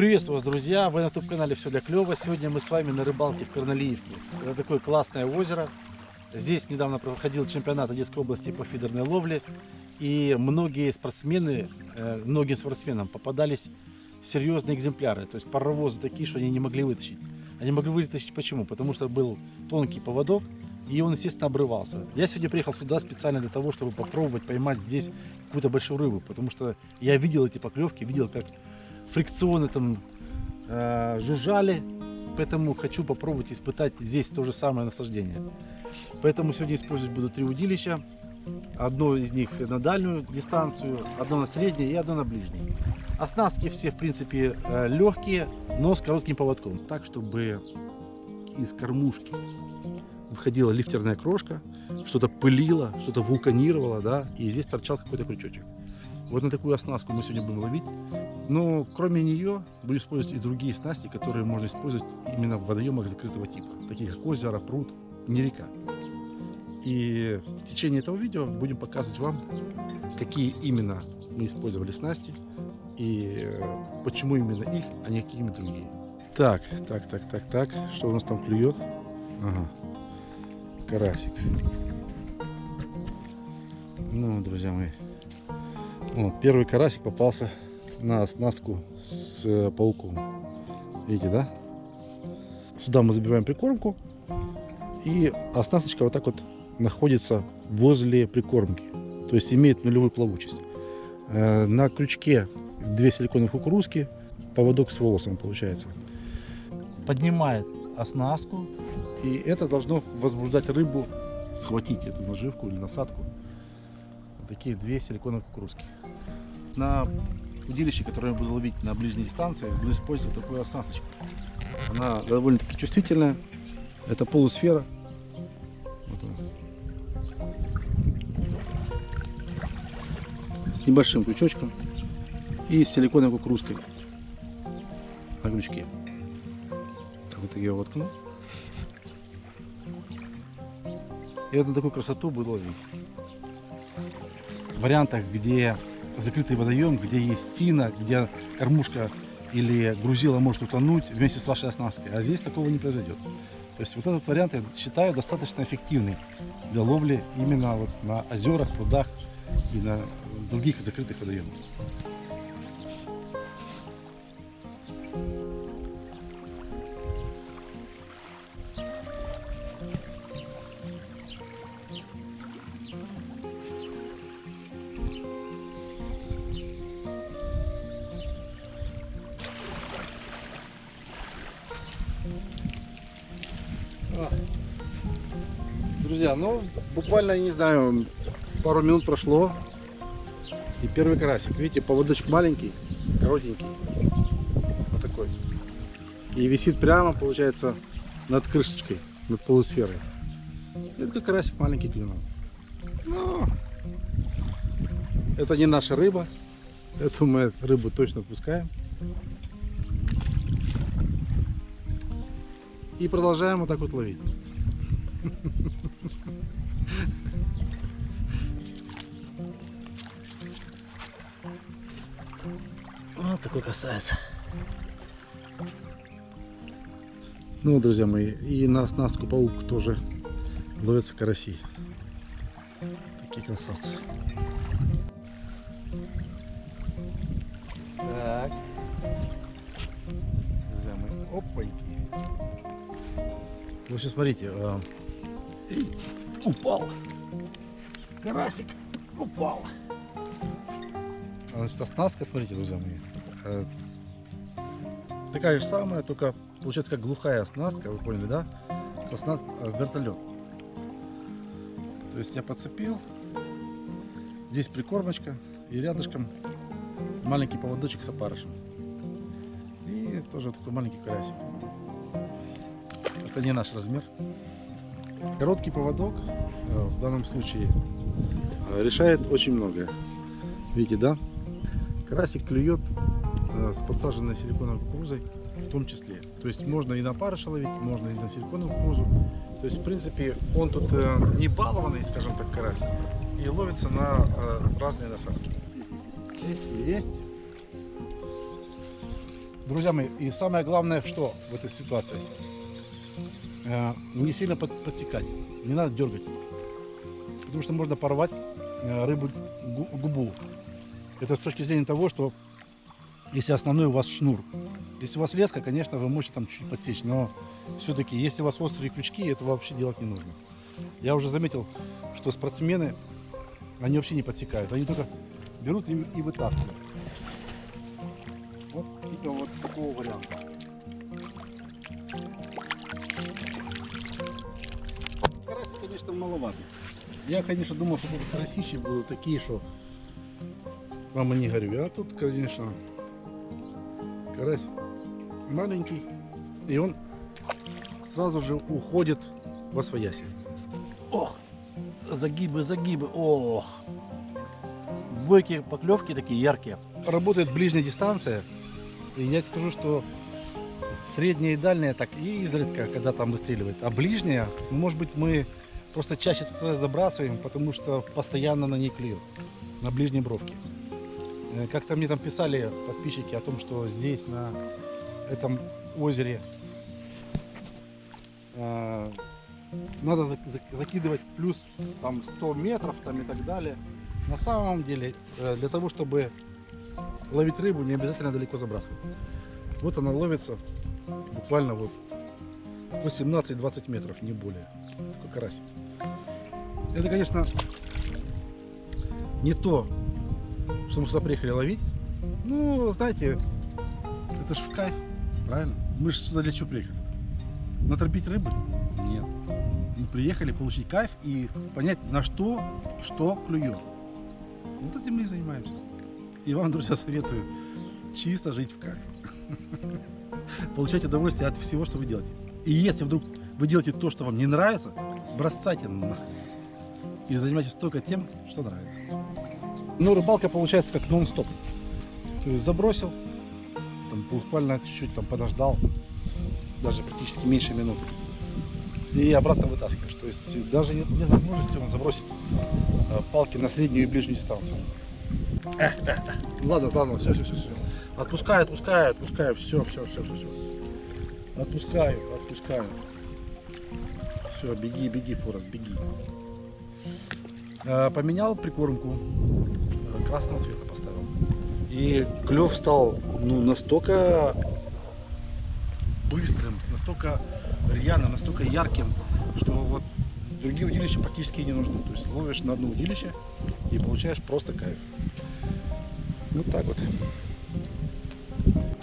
Приветствую вас, друзья! Вы на YouTube-канале «Все для клёва». Сегодня мы с вами на рыбалке в Корнелиевке. Это такое классное озеро. Здесь недавно проходил чемпионат Одесской области по фидерной ловле. И многие спортсмены, э, многим спортсменам попадались серьезные экземпляры. То есть паровозы такие, что они не могли вытащить. Они могли вытащить почему? Потому что был тонкий поводок, и он, естественно, обрывался. Я сегодня приехал сюда специально для того, чтобы попробовать поймать здесь какую-то большую рыбу, потому что я видел эти поклевки, видел, как фрикционы там э, жужжали, поэтому хочу попробовать испытать здесь то же самое наслаждение. Поэтому сегодня использовать буду три удилища. Одно из них на дальнюю дистанцию, одно на среднее и одно на ближней. Оснастки все, в принципе, э, легкие, но с коротким поводком. Так, чтобы из кормушки выходила лифтерная крошка, что-то пылило, что-то вулканировало, да, и здесь торчал какой-то крючочек. Вот на такую оснастку мы сегодня будем ловить. Но кроме нее будем использовать и другие снасти, которые можно использовать именно в водоемах закрытого типа, такие как озеро, пруд, не река. И в течение этого видео будем показывать вам, какие именно мы использовали снасти и э, почему именно их, а не какие-нибудь другие. Так, так, так, так, так, что у нас там клюет? Ага, карасик. Ну, друзья мои, вот, первый карасик попался на оснастку с э, пауком. Видите, да? Сюда мы забиваем прикормку. И оснасточка вот так вот находится возле прикормки. То есть имеет нулевую плавучесть. Э, на крючке две силиконовые кукурузки, поводок с волосом получается. Поднимает оснастку. И это должно возбуждать рыбу схватить эту наживку или насадку. Вот такие две силиконовые кукурузки. На удилище, которое я буду ловить на ближней дистанции, буду использовать такую оснасточку. Она довольно-таки чувствительная. Это полусфера. Вот С небольшим крючочком и с силиконовой кукурузкой на крючке. Вот ее воткну. И вот на такую красоту буду ловить. В вариантах, где закрытый водоем, где есть тина, где кормушка или грузила может утонуть вместе с вашей оснасткой. А здесь такого не произойдет. То есть вот этот вариант я считаю достаточно эффективный для ловли именно вот на озерах, прудах и на других закрытых водоемах. Друзья, ну буквально, не знаю, пару минут прошло. И первый карасик. Видите, поводочек маленький, коротенький. Вот такой. И висит прямо, получается, над крышечкой, над полусферой. Это как карасик маленький клюнул. Но это не наша рыба. Эту мы рыбу точно отпускаем. И продолжаем вот так вот ловить. Вот такой красавец. Ну, друзья мои, и на оснастку паук тоже ловятся караси. Такие красавцы. Так. Друзья мои, опаньки. Вы сейчас смотрите. А... Упал. Карасик упал. Значит, оснастка, смотрите, друзья мои. Э, такая же самая, только получается как глухая оснастка, вы поняли, да? С оснаст... Э, вертолет. То есть я подцепил. Здесь прикормочка и рядышком маленький поводочек с опарышем. И тоже такой маленький карасик. Это не наш размер. Короткий поводок э, в данном случае решает очень многое. Видите, да? Карасик клюет с подсаженной силиконовой кукурузой в том числе. То есть можно и на парыша ловить, можно и на силиконовую кукурузу. То есть, в принципе, он тут э, не балованный, скажем так, карась, и ловится на э, разные насадки. Здесь есть. Друзья мои, и самое главное, что в этой ситуации? Э, Не сильно под- подсекать, не надо дергать. Потому что можно порвать э, рыбу гу- губу. Это с точки зрения того, что если основной у вас шнур. Если у вас леска, конечно, вы можете там чуть-чуть подсечь, но все-таки, если у вас острые крючки, этого вообще делать не нужно. Я уже заметил, что спортсмены, они вообще не подсекают, они только берут и, и вытаскивают. Вот типа вот такого варианта. Карась, конечно, маловато. Я, конечно, думал, что тут карасищи будут такие, что мама не горю. А тут, конечно, карась маленький, и он сразу же уходит во свояси. Ох, загибы, загибы, ох. Бойкие поклевки такие яркие. Работает ближняя дистанция, и я скажу, что средняя и дальняя так и изредка, когда там выстреливает. А ближняя, ну, может быть, мы просто чаще туда забрасываем, потому что постоянно на ней клюет, на ближней бровке. Э, Как-то мне там писали подписчики о том, что здесь, на этом озере, э, надо зак- зак- закидывать плюс там 100 метров там и так далее. На самом деле, э, для того, чтобы ловить рыбу, не обязательно далеко забрасывать. Вот она ловится буквально вот 18-20 метров, не более. Такой карасик. Это, конечно, не то, что мы сюда приехали ловить. Ну, знаете, это ж в кайф, правильно? Мы же сюда для чего приехали? Наторпить рыбы? Нет. Мы приехали получить кайф и понять, на что, что клюет. Вот этим мы и занимаемся. И вам, друзья, советую чисто жить в кайф. Получать удовольствие от всего, что вы делаете. И если вдруг вы делаете то, что вам не нравится, бросайте нахрен. И занимайтесь только тем, что нравится. Ну, рыбалка получается как нон-стоп. То есть забросил, там буквально чуть-чуть там подождал, даже практически меньше минуты. И обратно вытаскиваешь. То есть даже нет, нет возможности вам забросить э, палки на среднюю и ближнюю дистанцию. Ладно, ладно, все, все, все, все. Отпускаю, отпускаю, отпускаю, все, все, все, все, все. Отпускаю, отпускаю. Все, беги, беги, Форест, беги. Э, Поменял прикормку, красного цвета поставил. И клев стал ну, настолько быстрым, настолько рьяным, настолько ярким, что вот другие удилища практически не нужны. То есть ловишь на одно удилище и получаешь просто кайф. Вот так вот.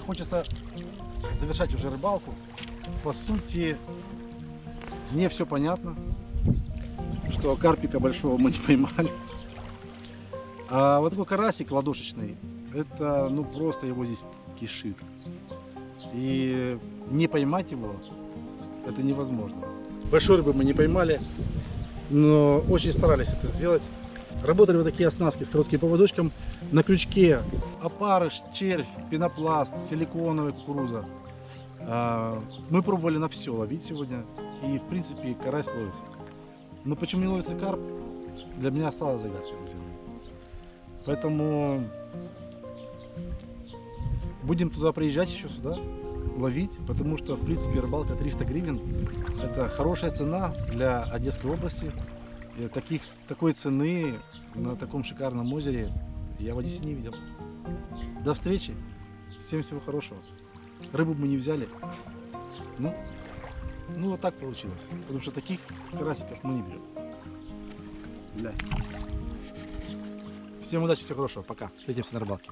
Хочется завершать уже рыбалку. По сути, мне все понятно, что карпика большого мы не поймали. А вот такой карасик ладошечный, это ну просто его здесь кишит. И не поймать его, это невозможно. Большой рыбы мы не поймали, но очень старались это сделать. Работали вот такие оснастки с коротким поводочком на крючке. Опарыш, червь, пенопласт, силиконовая кукуруза. А, Мы пробовали на все ловить сегодня. И в принципе карась ловится. Но почему не ловится карп, для меня осталась загадкой. Поэтому будем туда приезжать еще сюда, ловить, потому что в принципе рыбалка 300 гривен это хорошая цена для Одесской области. И таких, такой цены на таком шикарном озере я в Одессе не видел. До встречи. Всем всего хорошего. Рыбу мы не взяли. Ну, ну вот так получилось. Потому что таких карасиков мы не берем. Бля. Всем удачи, всего хорошего. Пока. Встретимся на рыбалке.